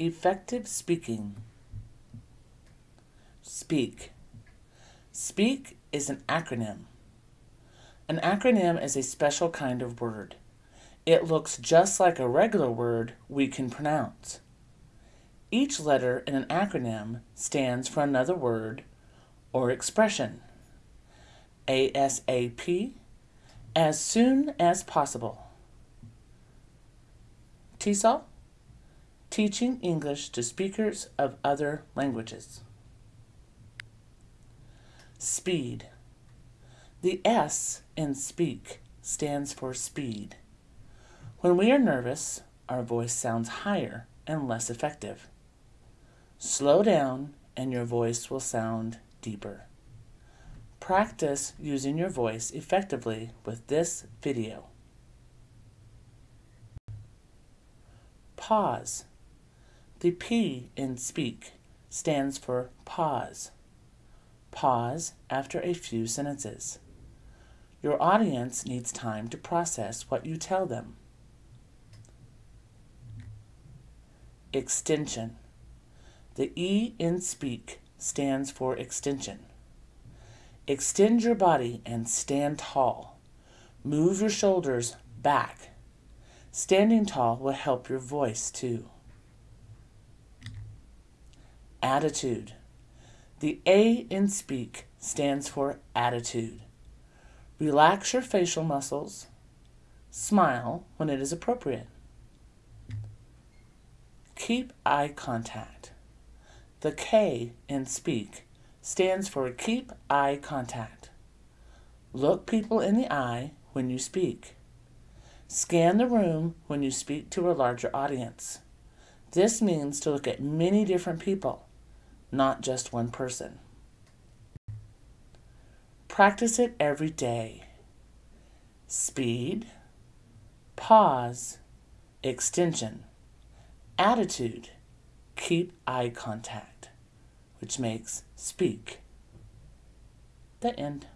Effective speaking. Speak. Speak is an acronym. An acronym is a special kind of word. It looks just like a regular word we can pronounce. Each letter in an acronym stands for another word or expression. ASAP, as soon as possible. TESOL, teaching English to speakers of other languages. Speed. The S in speak stands for speed. When we are nervous, our voice sounds higher and less effective. Slow down and your voice will sound deeper. Practice using your voice effectively with this video. Pause. The P in speak stands for pause. Pause after a few sentences. Your audience needs time to process what you tell them. Extension. The E in speak stands for extension. Extend your body and stand tall. Move your shoulders back. Standing tall will help your voice too. Attitude. The A in speak stands for attitude. Relax your facial muscles. Smile when it is appropriate. Keep eye contact. The K in speak stands for keep eye contact. Look people in the eye when you speak. Scan the room when you speak to a larger audience. This means to look at many different people not just one person. Practice it every day. Speed, pause, extension, attitude, keep eye contact, which makes speak. The end.